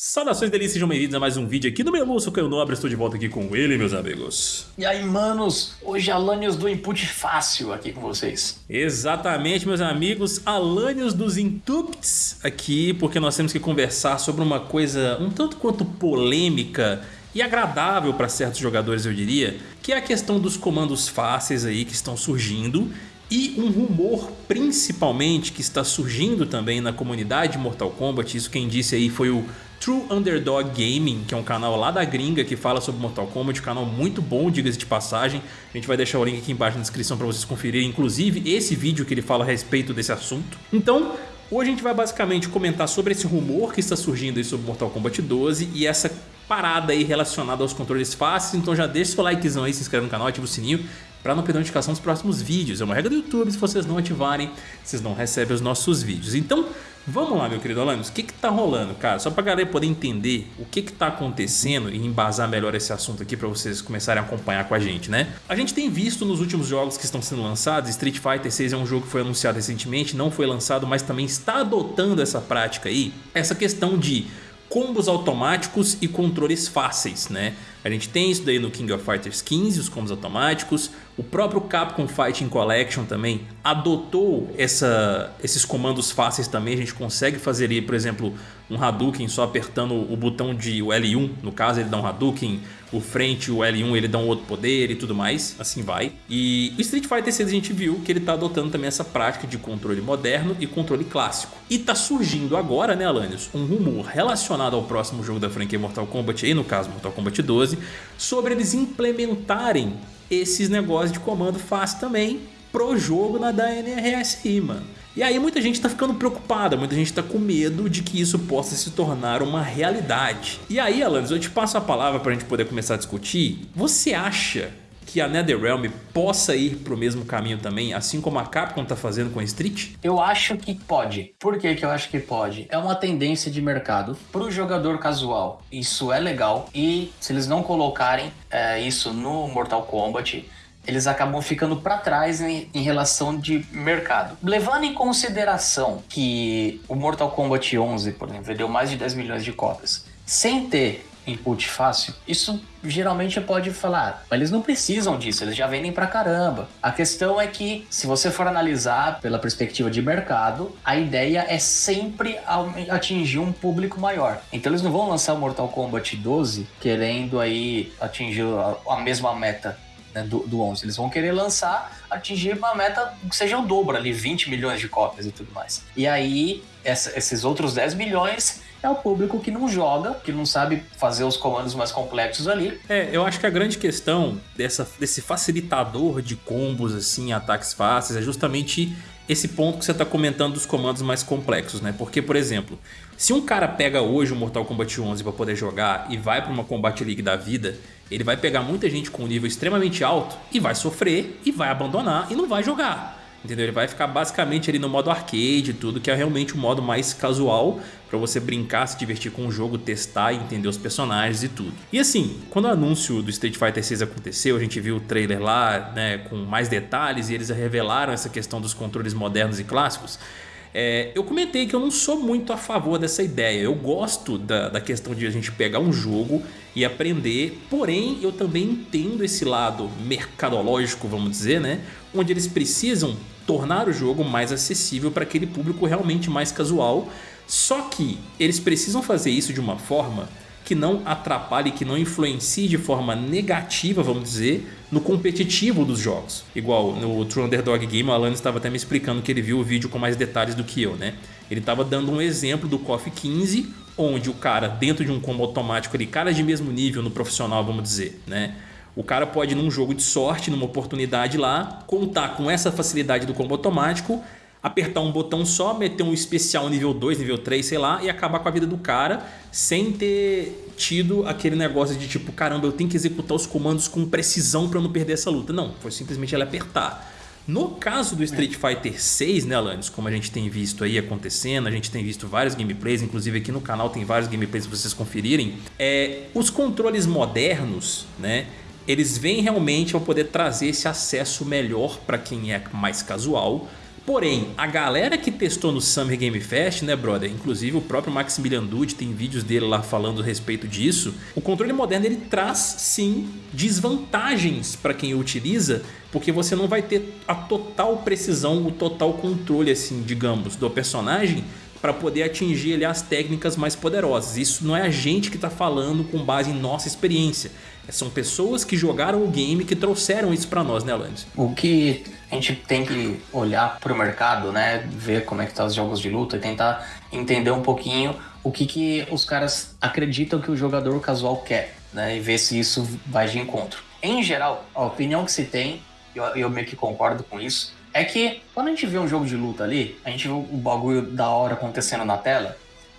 Saudações delícias, sejam bem-vindos a mais um vídeo aqui no Melu, sou Caio Nobre, estou de volta aqui com ele, meus amigos. E aí, manos, hoje Alanios do Input Fácil aqui com vocês. Exatamente, meus amigos, Alanios dos Intups aqui, porque nós temos que conversar sobre uma coisa um tanto quanto polêmica e agradável para certos jogadores, eu diria, que é a questão dos comandos fáceis aí que estão surgindo e um rumor principalmente que está surgindo também na comunidade Mortal Kombat, isso quem disse aí foi o True Underdog Gaming, que é um canal lá da gringa que fala sobre Mortal Kombat, um canal muito bom, diga-se de passagem. A gente vai deixar o link aqui embaixo na descrição para vocês conferirem, inclusive esse vídeo que ele fala a respeito desse assunto. Então, hoje a gente vai basicamente comentar sobre esse rumor que está surgindo aí sobre Mortal Kombat 12 e essa parada aí relacionada aos controles fáceis, então já deixa seu likezão aí, se inscreve no canal, ativa o sininho para não perder notificação dos próximos vídeos. É uma regra do YouTube, se vocês não ativarem, vocês não recebem os nossos vídeos. Então, Vamos lá, meu querido Alanis, o que que tá rolando, cara? Só pra galera poder entender o que que tá acontecendo e embasar melhor esse assunto aqui pra vocês começarem a acompanhar com a gente, né? A gente tem visto nos últimos jogos que estão sendo lançados, Street Fighter 6 é um jogo que foi anunciado recentemente, não foi lançado, mas também está adotando essa prática aí, essa questão de combos automáticos e controles fáceis, né? A gente tem isso daí no King of Fighters 15, os combos automáticos. O próprio Capcom Fighting Collection também adotou essa, esses comandos fáceis também. A gente consegue fazer ali, por exemplo, um Hadouken só apertando o botão de o L1. No caso, ele dá um Hadouken, o frente, o L1, ele dá um outro poder e tudo mais. Assim vai. E o Street Fighter 6 a gente viu que ele está adotando também essa prática de controle moderno e controle clássico. E tá surgindo agora, né, Alanios, um rumor relacionado ao próximo jogo da franquia Mortal Kombat, aí no caso Mortal Kombat 12, sobre eles implementarem esses negócios de comando fácil também pro jogo na da NRSI, mano. E aí muita gente tá ficando preocupada, muita gente tá com medo de que isso possa se tornar uma realidade. E aí, Alanis, eu te passo a palavra pra gente poder começar a discutir. Você acha que a NetherRealm possa ir para o mesmo caminho também, assim como a Capcom está fazendo com a Street? Eu acho que pode. Por que, que eu acho que pode? É uma tendência de mercado para o jogador casual. Isso é legal e se eles não colocarem é, isso no Mortal Kombat, eles acabam ficando para trás em, em, relação de mercado. Levando em consideração que o Mortal Kombat 11, por exemplo, vendeu mais de 10 milhões de cópias, sem ter input fácil, isso geralmente pode falar, mas eles não precisam disso, eles já vendem pra caramba. A questão é que, se você for analisar pela perspectiva de mercado, a ideia é sempre atingir um público maior. Então eles não vão lançar o Mortal Kombat 12 querendo aí atingir a mesma meta né, do, do 11. Eles vão querer lançar, atingir uma meta que seja o dobro ali, 20 milhões de cópias e tudo mais. E aí, essa, esses outros 10 milhões é o público que não joga, que não sabe fazer os comandos mais complexos ali. É, eu acho que a grande questão dessa, desse facilitador de combos, assim, ataques fáceis, é justamente esse ponto que você está comentando dos comandos mais complexos, né? Porque, por exemplo, se um cara pega hoje o Mortal Kombat 11 para poder jogar e vai para uma Combat League da vida, ele vai pegar muita gente com um nível extremamente alto e vai sofrer e vai abandonar e não vai jogar. Entendeu? Ele vai ficar basicamente ali no modo arcade e tudo, que é realmente o modo mais casual para você brincar, se divertir com o jogo, testar e entender os personagens e tudo. E assim, quando o anúncio do Street Fighter 6 aconteceu, a gente viu o trailer lá, né, com mais detalhes e eles revelaram essa questão dos controles modernos e clássicos. É, eu comentei que eu não sou muito a favor dessa ideia. Eu gosto da, da questão de a gente pegar um jogo e aprender, porém eu também entendo esse lado mercadológico, vamos dizer, né? Onde eles precisam tornar o jogo mais acessível para aquele público realmente mais casual. Só que eles precisam fazer isso de uma forma que não atrapalhe, que não influencie de forma negativa, vamos dizer, no competitivo dos jogos. Igual no True Underdog Game, o Alan estava até me explicando que ele viu o vídeo com mais detalhes do que eu, né? Ele estava dando um exemplo do KOF 15, onde o cara, dentro de um combo automático ali, cara de mesmo nível no profissional, vamos dizer, né? O cara pode, num jogo de sorte, numa oportunidade lá, contar com essa facilidade do combo automático apertar um botão só, meter um especial nível 2, nível 3, sei lá, e acabar com a vida do cara sem ter tido aquele negócio de tipo, caramba, eu tenho que executar os comandos com precisão para não perder essa luta. Não, foi simplesmente ele apertar. No caso do Street Fighter 6, né, Alanis, como a gente tem visto aí acontecendo, a gente tem visto vários gameplays, inclusive aqui no canal tem vários gameplays para vocês conferirem, é, os controles modernos, né, eles vêm realmente ao poder trazer esse acesso melhor para quem é mais casual, Porém, a galera que testou no Summer Game Fest, né, brother? Inclusive o próprio Maximilian Dude tem vídeos dele lá falando a respeito disso. O controle moderno ele traz sim desvantagens para quem o utiliza, porque você não vai ter a total precisão, o total controle, assim, digamos, do personagem para poder atingir ali, as técnicas mais poderosas. Isso não é a gente que está falando com base em nossa experiência. São pessoas que jogaram o game que trouxeram isso para nós, né, Alanis? O que a gente tem que olhar para o mercado, né, ver como é que tá os jogos de luta e tentar entender um pouquinho o que, que os caras acreditam que o jogador casual quer, né, e ver se isso vai de encontro. Em geral, a opinião que se tem, eu, eu meio que concordo com isso, é que quando a gente vê um jogo de luta ali, a gente vê o bagulho da hora acontecendo na tela,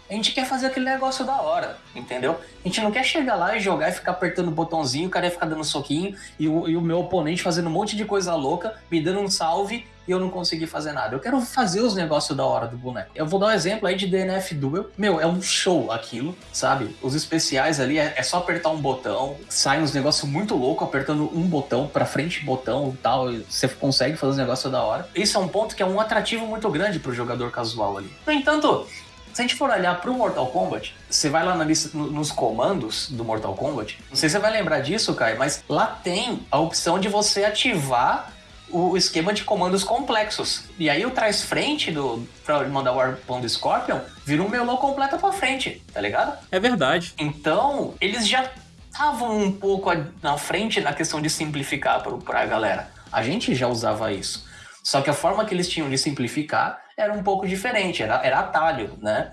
a gente quer fazer aquele negócio da hora, entendeu? A gente não quer chegar lá e jogar e ficar apertando o botãozinho, o cara ia ficar dando soquinho e o, e o meu oponente fazendo um monte de coisa louca, me dando um salve e eu não consegui fazer nada. Eu quero fazer os negócios da hora do boneco. Eu vou dar um exemplo aí de DNF Duel. Meu, é um show aquilo, sabe? Os especiais ali é, é só apertar um botão, sai uns negócios muito loucos apertando um botão para frente, botão e tal. E você consegue fazer os negócios da hora. Isso é um ponto que é um atrativo muito grande pro jogador casual ali. No entanto, se a gente for olhar para o Mortal Kombat, você vai lá na lista, nos comandos do Mortal Kombat, não sei se você vai lembrar disso, Kai, mas lá tem a opção de você ativar o esquema de comandos complexos. E aí o trás frente do para mandar o Warpão do Scorpion vira um melô completo para frente, tá ligado? É verdade. Então, eles já estavam um pouco na frente na questão de simplificar para a galera. A gente já usava isso. Só que a forma que eles tinham de simplificar era um pouco diferente, era, era atalho, né?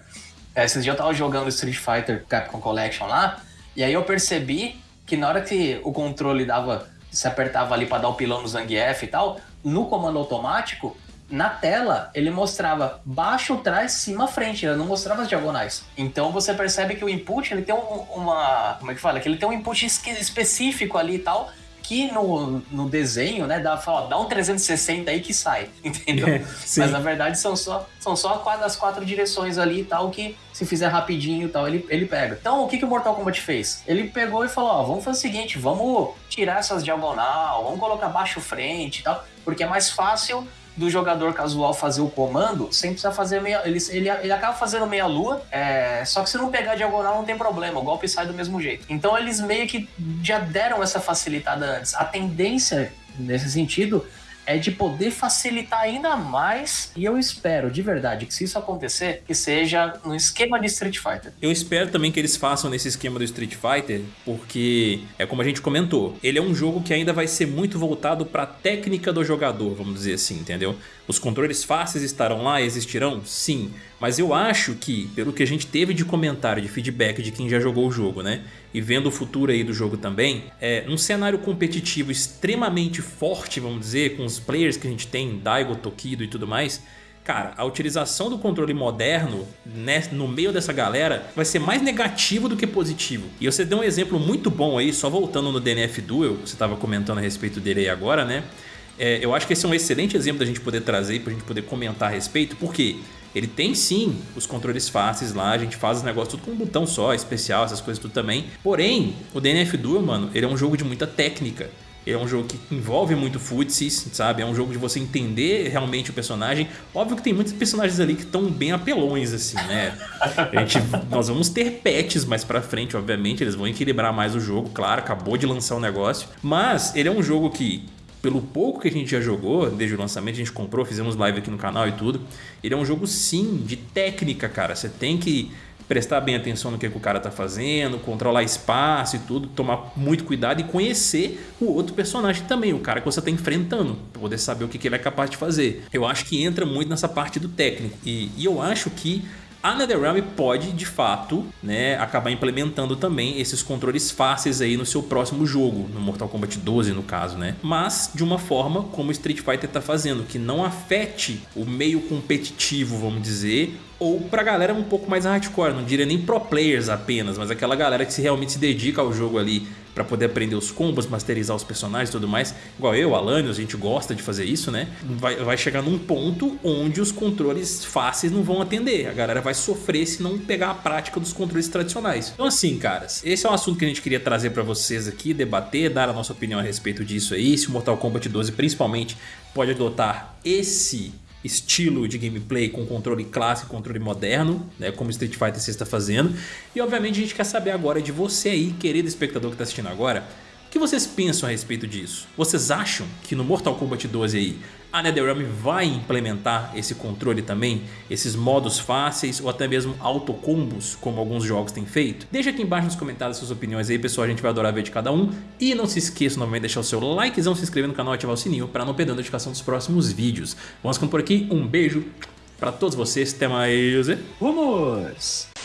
É, esses dias eu tava jogando Street Fighter Capcom Collection lá, e aí eu percebi que na hora que o controle dava, se apertava ali para dar o pilão no Zangief e tal, no comando automático, na tela ele mostrava baixo, trás, cima, frente, ele não mostrava as diagonais. Então você percebe que o input ele tem um, uma, como é que fala? Que ele tem um input específico ali e tal, que no, no desenho, né, dá, fala, dá um 360 aí que sai, entendeu? É, Mas na verdade são só, são só as quatro direções ali e tal, que se fizer rapidinho e tal, ele, ele pega. Então o que, que o Mortal Kombat fez? Ele pegou e falou: ó, vamos fazer o seguinte, vamos tirar essas diagonal, vamos colocar baixo frente e tal, porque é mais fácil do jogador casual fazer o comando sem precisar fazer meia. Ele, ele, ele acaba fazendo meia lua, é, só que se não pegar diagonal não tem problema, o golpe sai do mesmo jeito. Então eles meio que já deram essa facilitada antes. A tendência nesse sentido é de poder facilitar ainda mais. E eu espero, de verdade, que se isso acontecer, que seja no esquema de Street Fighter. Eu espero também que eles façam nesse esquema do Street Fighter, porque é como a gente comentou, ele é um jogo que ainda vai ser muito voltado para a técnica do jogador, vamos dizer assim, entendeu? Os controles fáceis estarão lá, existirão? Sim. Mas eu acho que, pelo que a gente teve de comentário, de feedback de quem já jogou o jogo, né? E vendo o futuro aí do jogo também, é um cenário competitivo extremamente forte, vamos dizer, com os players que a gente tem, Daigo, Tokido e tudo mais, Cara, a utilização do controle moderno né, no meio dessa galera vai ser mais negativo do que positivo. E você deu um exemplo muito bom aí, só voltando no DNF Duel, você estava comentando a respeito dele aí agora, né? É, eu acho que esse é um excelente exemplo da gente poder trazer, para a gente poder comentar a respeito, porque ele tem sim os controles fáceis lá, a gente faz os negócios tudo com um botão só, especial, essas coisas tudo também. Porém, o DNF Duel, mano, ele é um jogo de muita técnica. Ele é um jogo que envolve muito futsis, sabe? É um jogo de você entender realmente o personagem. Óbvio que tem muitos personagens ali que estão bem apelões, assim, né? A gente, nós vamos ter pets mais pra frente, obviamente. Eles vão equilibrar mais o jogo, claro. Acabou de lançar o negócio. Mas ele é um jogo que pelo pouco que a gente já jogou desde o lançamento, a gente comprou, fizemos live aqui no canal e tudo. Ele é um jogo sim de técnica, cara. Você tem que prestar bem atenção no que, que o cara tá fazendo, controlar espaço e tudo, tomar muito cuidado e conhecer o outro personagem também, o cara que você tá enfrentando, para poder saber o que, que ele é capaz de fazer. Eu acho que entra muito nessa parte do técnico e, e eu acho que a NetherRealm pode, de fato, né, acabar implementando também esses controles fáceis aí no seu próximo jogo, no Mortal Kombat 12 no caso, né? Mas de uma forma como o Street Fighter está fazendo, que não afete o meio competitivo, vamos dizer, ou pra galera um pouco mais hardcore, não diria nem pro players apenas, mas aquela galera que se realmente se dedica ao jogo ali para poder aprender os combos, masterizar os personagens e tudo mais. Igual eu, Alanios, a gente gosta de fazer isso, né? Vai, vai chegar num ponto onde os controles fáceis não vão atender. A galera vai sofrer se não pegar a prática dos controles tradicionais. Então assim, caras, esse é um assunto que a gente queria trazer para vocês aqui, debater, dar a nossa opinião a respeito disso aí. Se o Mortal Kombat 12 principalmente pode adotar esse estilo de gameplay com controle clássico, controle moderno, né, como Street Fighter 6 está fazendo. E obviamente a gente quer saber agora de você aí, querido espectador que está assistindo agora, que vocês pensam a respeito disso? Vocês acham que no Mortal Kombat 12 aí a NetherRealm vai implementar esse controle também, esses modos fáceis ou até mesmo autocombos, como alguns jogos têm feito? Deixa aqui embaixo nos comentários suas opiniões aí, pessoal, a gente vai adorar ver de cada um. E não se esqueça novamente de deixar o seu likezão, se inscrever no canal e ativar o sininho para não perder a notificação dos próximos vídeos. Vamos ficando por aqui, um beijo para todos vocês, até mais. Vamos!